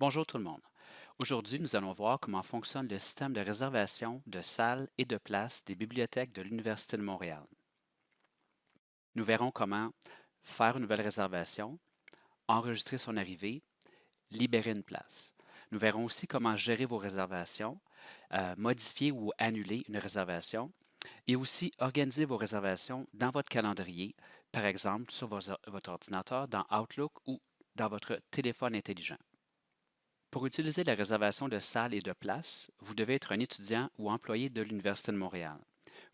Bonjour tout le monde. Aujourd'hui, nous allons voir comment fonctionne le système de réservation de salles et de places des bibliothèques de l'Université de Montréal. Nous verrons comment faire une nouvelle réservation, enregistrer son arrivée, libérer une place. Nous verrons aussi comment gérer vos réservations, euh, modifier ou annuler une réservation et aussi organiser vos réservations dans votre calendrier, par exemple sur votre ordinateur dans Outlook ou dans votre téléphone intelligent. Pour utiliser la réservation de salles et de places, vous devez être un étudiant ou employé de l'Université de Montréal.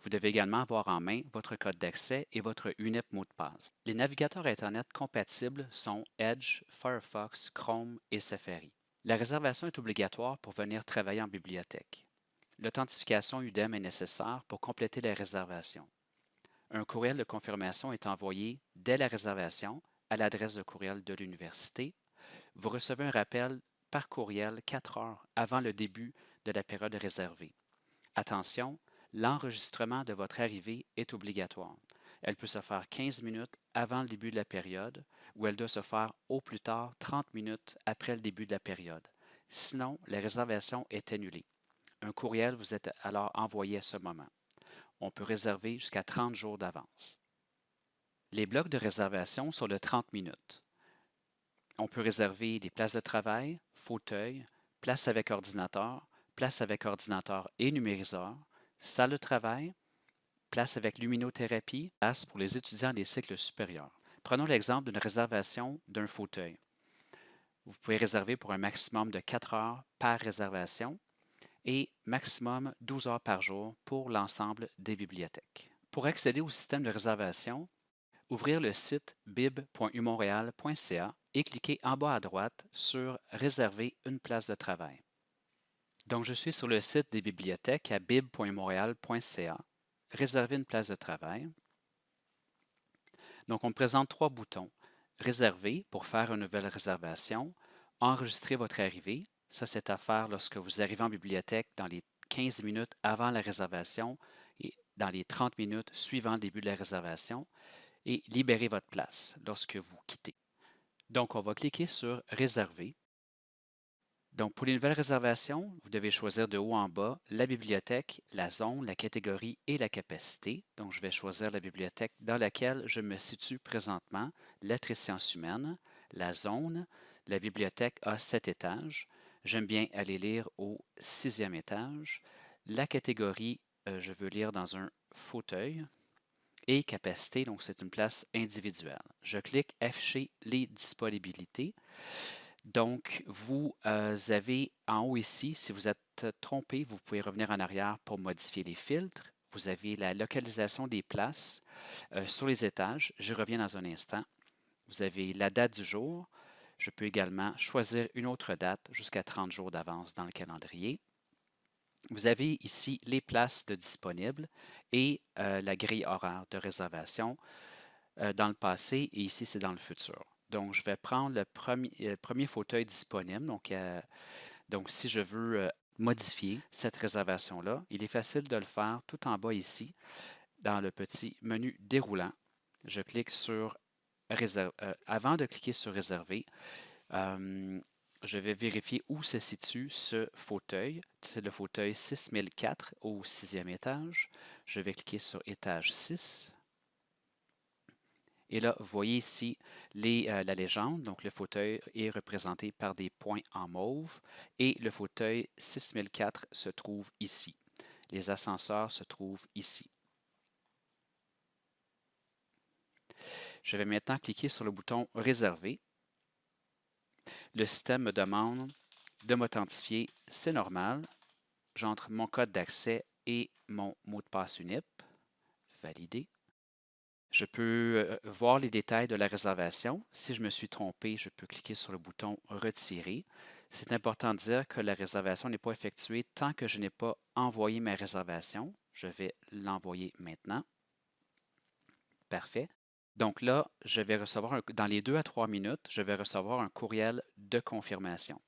Vous devez également avoir en main votre code d'accès et votre UNEP mot de passe. Les navigateurs Internet compatibles sont Edge, Firefox, Chrome et Safari. La réservation est obligatoire pour venir travailler en bibliothèque. L'authentification UDEM est nécessaire pour compléter la réservation. Un courriel de confirmation est envoyé dès la réservation à l'adresse de courriel de l'université. Vous recevez un rappel par courriel 4 heures avant le début de la période réservée. Attention, l'enregistrement de votre arrivée est obligatoire. Elle peut se faire 15 minutes avant le début de la période ou elle doit se faire au plus tard 30 minutes après le début de la période. Sinon, la réservation est annulée. Un courriel vous est alors envoyé à ce moment. On peut réserver jusqu'à 30 jours d'avance. Les blocs de réservation sont de 30 minutes. On peut réserver des places de travail, fauteuil, place avec ordinateur, place avec ordinateur et numériseur, salle de travail, place avec luminothérapie, place pour les étudiants des cycles supérieurs. Prenons l'exemple d'une réservation d'un fauteuil. Vous pouvez réserver pour un maximum de 4 heures par réservation et maximum 12 heures par jour pour l'ensemble des bibliothèques. Pour accéder au système de réservation, ouvrir le site bib.umontréal.ca et cliquez en bas à droite sur Réserver une place de travail. Donc, je suis sur le site des bibliothèques à bib.montréal.ca, Réserver une place de travail. Donc, on présente trois boutons. Réserver pour faire une nouvelle réservation, enregistrer votre arrivée, ça c'est à faire lorsque vous arrivez en bibliothèque dans les 15 minutes avant la réservation et dans les 30 minutes suivant le début de la réservation et libérer votre place lorsque vous quittez. Donc, on va cliquer sur Réserver. Donc, pour les nouvelles réservations, vous devez choisir de haut en bas la bibliothèque, la zone, la catégorie et la capacité. Donc, je vais choisir la bibliothèque dans laquelle je me situe présentement, lettres et sciences humaines, la zone. La bibliothèque a sept étages. J'aime bien aller lire au sixième étage. La catégorie, euh, je veux lire dans un fauteuil et capacité, donc c'est une place individuelle. Je clique Afficher les disponibilités. Donc, vous euh, avez en haut ici, si vous êtes trompé, vous pouvez revenir en arrière pour modifier les filtres. Vous avez la localisation des places euh, sur les étages. Je reviens dans un instant. Vous avez la date du jour. Je peux également choisir une autre date jusqu'à 30 jours d'avance dans le calendrier. Vous avez ici les places de disponibles et euh, la grille horaire de réservation euh, dans le passé et ici c'est dans le futur. Donc, je vais prendre le premier, euh, premier fauteuil disponible. Donc, si je veux modifier cette réservation-là, il est facile de le faire tout en bas ici, dans le petit menu déroulant. Je clique sur avant de cliquer sur réserver, je vais vérifier où se situe ce fauteuil. C'est le fauteuil 6004 au sixième étage. Je vais cliquer sur étage 6. Et là, vous voyez ici euh, la légende. Donc, le fauteuil est représenté par des points en mauve et le fauteuil 6004 se trouve ici. Les ascenseurs se trouvent ici. Je vais maintenant cliquer sur le bouton Réserver le système me demande de m'authentifier. C'est normal. J'entre mon code d'accès et mon mot de passe UNIP. Valider. Je peux euh, voir les détails de la réservation. Si je me suis trompé, je peux cliquer sur le bouton Retirer. C'est important de dire que la réservation n'est pas effectuée tant que je n'ai pas envoyé ma réservation. Je vais l'envoyer maintenant. Parfait. Donc là, je vais recevoir, dans les deux à trois minutes, je vais recevoir un courriel de confirmation.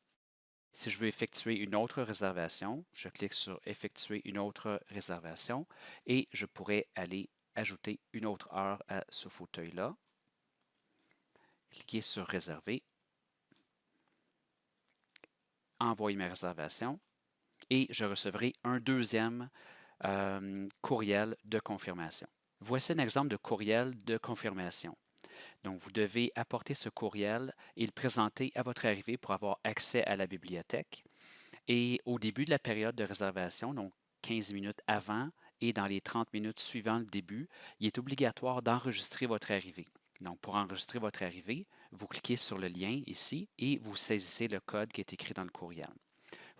Si je veux effectuer une autre réservation, je clique sur Effectuer une autre réservation et je pourrais aller ajouter une autre heure à ce fauteuil-là. Cliquez sur Réserver. envoyer ma réservation et je recevrai un deuxième euh, courriel de confirmation. Voici un exemple de courriel de confirmation. Donc, vous devez apporter ce courriel et le présenter à votre arrivée pour avoir accès à la bibliothèque. Et au début de la période de réservation, donc 15 minutes avant et dans les 30 minutes suivant le début, il est obligatoire d'enregistrer votre arrivée. Donc, pour enregistrer votre arrivée, vous cliquez sur le lien ici et vous saisissez le code qui est écrit dans le courriel.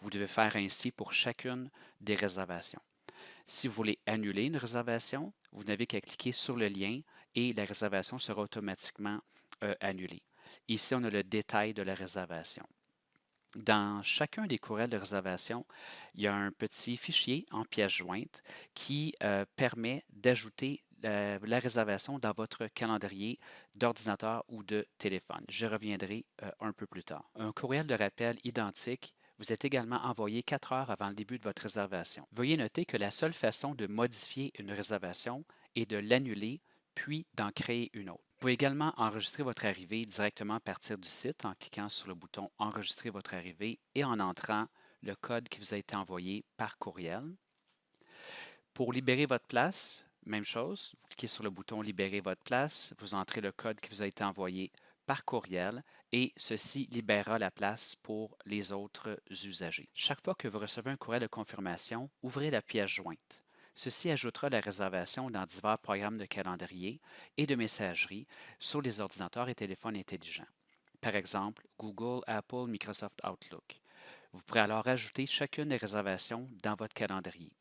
Vous devez faire ainsi pour chacune des réservations. Si vous voulez annuler une réservation, vous n'avez qu'à cliquer sur le lien et la réservation sera automatiquement euh, annulée. Ici, on a le détail de la réservation. Dans chacun des courriels de réservation, il y a un petit fichier en pièce jointe qui euh, permet d'ajouter la, réservation dans votre calendrier d'ordinateur ou de téléphone. Je reviendrai euh, un peu plus tard. Un courriel de rappel identique vous êtes également envoyé quatre heures avant le début de votre réservation. Veuillez noter que la seule façon de modifier une réservation est de l'annuler puis d'en créer une autre. Vous pouvez également enregistrer votre arrivée directement à partir du site en cliquant sur le bouton Enregistrer votre arrivée et en entrant le code qui vous a été envoyé par courriel. Pour libérer votre place, même chose, vous cliquez sur le bouton Libérer votre place, vous entrez le code qui vous a été envoyé par courriel et ceci libérera la place pour les autres usagers. Chaque fois que vous recevez un courriel de confirmation, ouvrez la pièce jointe. Ceci ajoutera la réservation dans divers programmes de calendrier et de messagerie sur les ordinateurs et téléphones intelligents. Par exemple, Google, Apple, Microsoft Outlook. Vous pourrez alors ajouter chacune des réservations dans votre calendrier.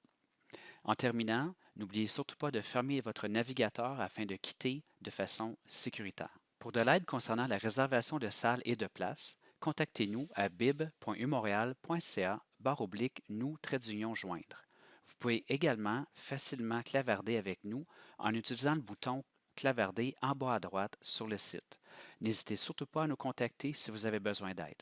En terminant, n'oubliez surtout pas de fermer votre navigateur afin de quitter de façon sécuritaire. Pour de l'aide concernant la réservation de salles et de places, contactez-nous à bib.umontréal.ca oblique nous d'union joindre. Vous pouvez également facilement clavarder avec nous en utilisant le bouton clavarder en bas à droite sur le site. N'hésitez surtout pas à nous contacter si vous avez besoin d'aide.